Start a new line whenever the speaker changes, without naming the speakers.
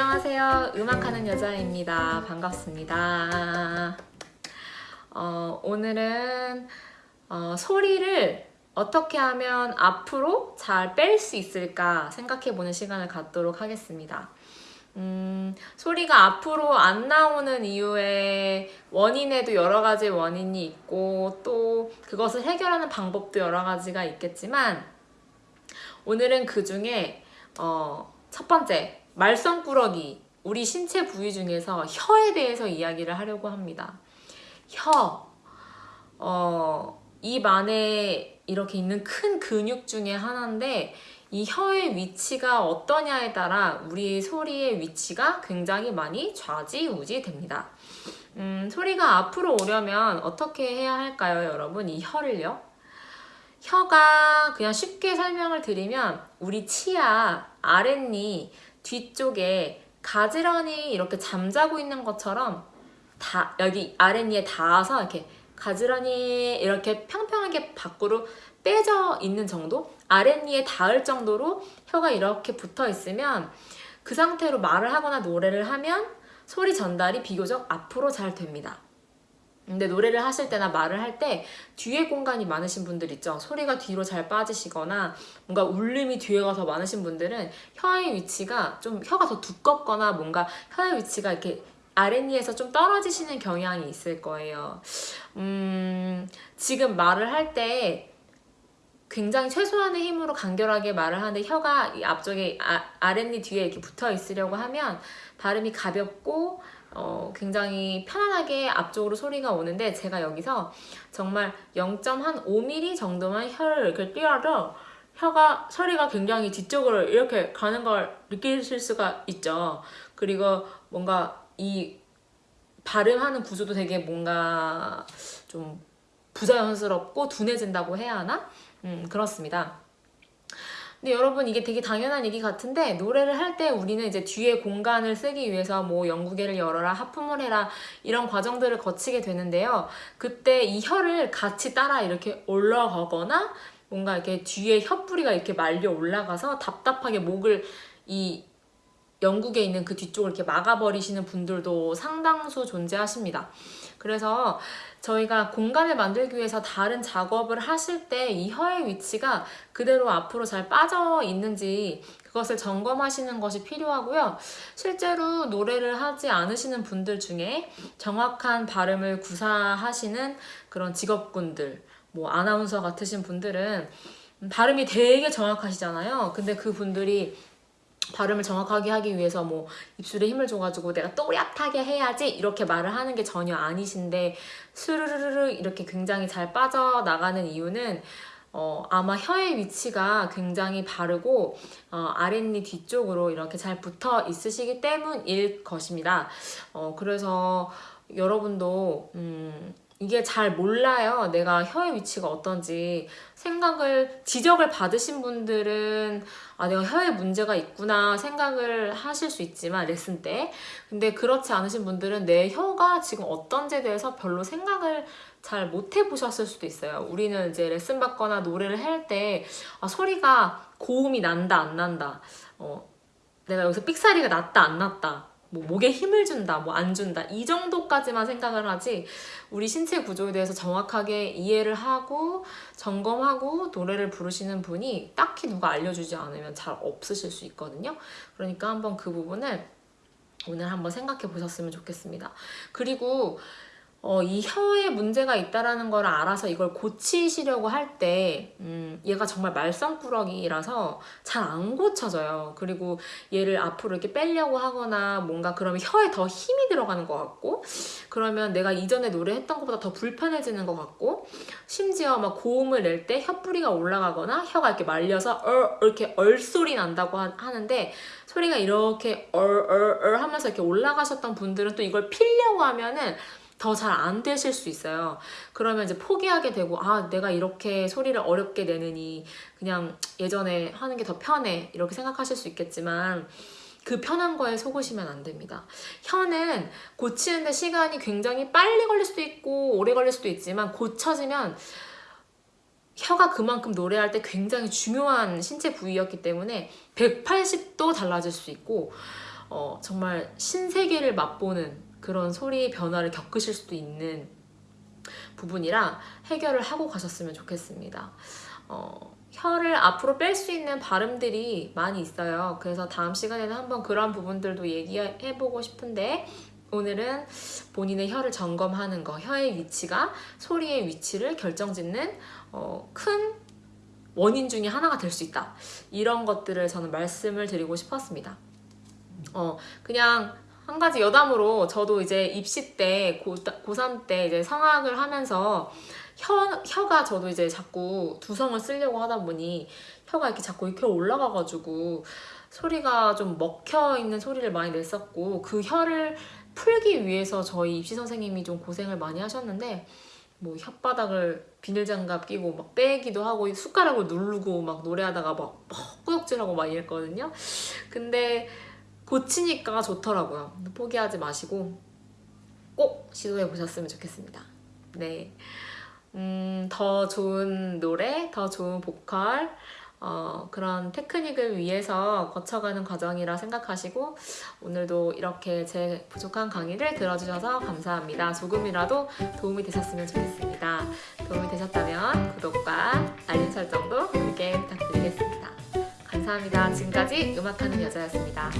안녕하세요. 음악하는 여자입니다. 반갑습니다. 어, 오늘은 어, 소리를 어떻게 하면 앞으로 잘 뺄 수 있을까 생각해보는 시간을 갖도록 하겠습니다. 음, 소리가 앞으로 안 나오는 이유의 원인에도 여러 가지 원인이 있고 또 그것을 해결하는 방법도 여러 가지가 있겠지만 오늘은 그 중에 어, 첫 번째 말썽꾸러기 우리 신체 부위 중에서 혀에 대해서 이야기를 하려고 합니다. 혀, 어, 입 안에 이렇게 있는 큰 근육 중에 하나인데 이 혀의 위치가 어떠냐에 따라 우리 소리의 위치가 굉장히 많이 좌지우지 됩니다. 음, 소리가 앞으로 오려면 어떻게 해야 할까요, 여러분? 이 혀를요? 혀가 그냥 쉽게 설명을 드리면 우리 치아, 아랫니, 뒤쪽에 가지런히 이렇게 잠자고 있는 것처럼 다 여기 아랫니에 닿아서 이렇게 가지런히 이렇게 평평하게 밖으로 빼져 있는 정도? 아랫니에 닿을 정도로 혀가 이렇게 붙어 있으면 그 상태로 말을 하거나 노래를 하면 소리 전달이 비교적 앞으로 잘 됩니다. 근데 노래를 하실 때나 말을 할 때 뒤에 공간이 많으신 분들 있죠. 소리가 뒤로 잘 빠지시거나 뭔가 울림이 뒤에 가서 많으신 분들은 혀의 위치가 좀 혀가 더 두껍거나 뭔가 혀의 위치가 이렇게 아랫니에서 좀 떨어지시는 경향이 있을 거예요. 음, 지금 말을 할때 굉장히 최소한의 힘으로 간결하게 말을 하는데 혀가 앞쪽에 아, 아랫니 뒤에 이렇게 붙어 있으려고 하면 발음이 가볍고 어, 굉장히 편안하게 앞쪽으로 소리가 오는데 제가 여기서 정말 0.5mm 정도만 혀를 이렇게 띄어도 혀가 소리가 굉장히 뒤쪽으로 이렇게 가는 걸 느끼실 수가 있죠. 그리고 뭔가 이 발음하는 구조도 되게 뭔가 좀 부자연스럽고 둔해진다고 해야 하나? 음, 그렇습니다. 근데 여러분 이게 되게 당연한 얘기 같은데 노래를 할 때 우리는 이제 뒤에 공간을 쓰기 위해서 뭐 연구개를 열어라 하품을 해라 이런 과정들을 거치게 되는데요 그때 이 혀를 같이 따라 이렇게 올라가거나 뭔가 이렇게 뒤에 혀뿌리가 이렇게 말려 올라가서 답답하게 목을 이 영국에 있는 그 뒤쪽을 이렇게 막아버리시는 분들도 상당수 존재하십니다. 그래서 저희가 공간을 만들기 위해서 다른 작업을 하실 때 이 혀의 위치가 그대로 앞으로 잘 빠져 있는지 그것을 점검하시는 것이 필요하고요. 실제로 노래를 하지 않으시는 분들 중에 정확한 발음을 구사하시는 그런 직업군들, 뭐 아나운서 같으신 분들은 발음이 되게 정확하시잖아요. 근데 그 분들이 발음을 정확하게 하기 위해서 뭐 입술에 힘을 줘가지고 내가 또렷하게 해야지 이렇게 말을 하는 게 전혀 아니신데 스르르르 이렇게 굉장히 잘 빠져나가는 이유는 어, 아마 혀의 위치가 굉장히 바르고 어, 아랫니 뒤쪽으로 이렇게 잘 붙어 있으시기 때문일 것입니다. 어, 그래서 여러분도 음, 이게 잘 몰라요. 내가 혀의 위치가 어떤지 생각을 지적을 받으신 분들은 아 내가 혀에 문제가 있구나 생각을 하실 수 있지만 레슨 때 근데 그렇지 않으신 분들은 내 혀가 지금 어떤지에 대해서 별로 생각을 잘 못 해보셨을 수도 있어요. 우리는 이제 레슨 받거나 노래를 할 때 아, 소리가 고음이 난다 안 난다 어, 내가 여기서 삑사리가 났다 안 났다 뭐 목에 힘을 준다, 뭐 안 준다 이 정도까지만 생각을 하지 우리 신체 구조에 대해서 정확하게 이해를 하고 점검하고 노래를 부르시는 분이 딱히 누가 알려주지 않으면 잘 없으실 수 있거든요. 그러니까 한번 그 부분을 오늘 한번 생각해 보셨으면 좋겠습니다. 그리고 어, 이 혀에 문제가 있다는 걸 알아서 이걸 고치시려고 할 때 음, 얘가 정말 말썽꾸러기라서 잘 안 고쳐져요. 그리고 얘를 앞으로 이렇게 빼려고 하거나 뭔가 그러면 혀에 더 힘이 들어가는 것 같고 그러면 내가 이전에 노래했던 것보다 더 불편해지는 것 같고 심지어 막 고음을 낼 때 혀뿌리가 올라가거나 혀가 이렇게 말려서 얼 이렇게 얼소리 난다고 하, 는데 소리가 이렇게 얼얼얼 하면서 이렇게 올라가셨던 분들은 또 이걸 필려고 하면은 더 잘 안 되실 수 있어요. 그러면 이제 포기하게 되고 아 내가 이렇게 소리를 어렵게 내느니 그냥 예전에 하는 게 더 편해 이렇게 생각하실 수 있겠지만 그 편한 거에 속으시면 안 됩니다. 혀는 고치는데 시간이 굉장히 빨리 걸릴 수도 있고 오래 걸릴 수도 있지만 고쳐지면 혀가 그만큼 노래할 때 굉장히 중요한 신체 부위였기 때문에 180도 달라질 수 있고 어, 정말 신세계를 맛보는 그런 소리의 변화를 겪으실 수도 있는 부분이라 해결을 하고 가셨으면 좋겠습니다. 어, 혀를 앞으로 뺄 수 있는 발음들이 많이 있어요. 그래서 다음 시간에는 한번 그런 부분들도 얘기해보고 싶은데 오늘은 본인의 혀를 점검하는 거, 혀의 위치가 소리의 위치를 결정짓는 어, 큰 원인 중에 하나가 될 수 있다. 이런 것들을 저는 말씀을 드리고 싶었습니다. 어, 그냥 한 가지 여담으로 저도 이제 입시 때 고, 고3 때 이제 성악을 하면서 혀, 혀가 저도 이제 자꾸 두성을 쓰려고 하다 보니 혀가 이렇게 자꾸 이렇게 올라가가지고 소리가 좀 먹혀 있는 소리를 많이 냈었고 그 혀를 풀기 위해서 저희 입시 선생님이 좀 고생을 많이 하셨는데 뭐 혓바닥을 비닐장갑 끼고 막 빼기도 하고 숟가락을 누르고 막 노래하다가 막, 막 꾸역질하고 막 이랬거든요. 근데 고치니까 좋더라고요. 포기하지 마시고 꼭 시도해 보셨으면 좋겠습니다. 네. 음, 더 좋은 노래, 더 좋은 보컬, 어, 그런 테크닉을 위해서 거쳐가는 과정이라 생각하시고 오늘도 이렇게 제 부족한 강의를 들어주셔서 감사합니다. 조금이라도 도움이 되셨으면 좋겠습니다. 도움이 되셨다면 구독과 알림 설정도 크게 부탁드리겠습니다. 감사합니다. 지금까지 음악하는 여자였습니다.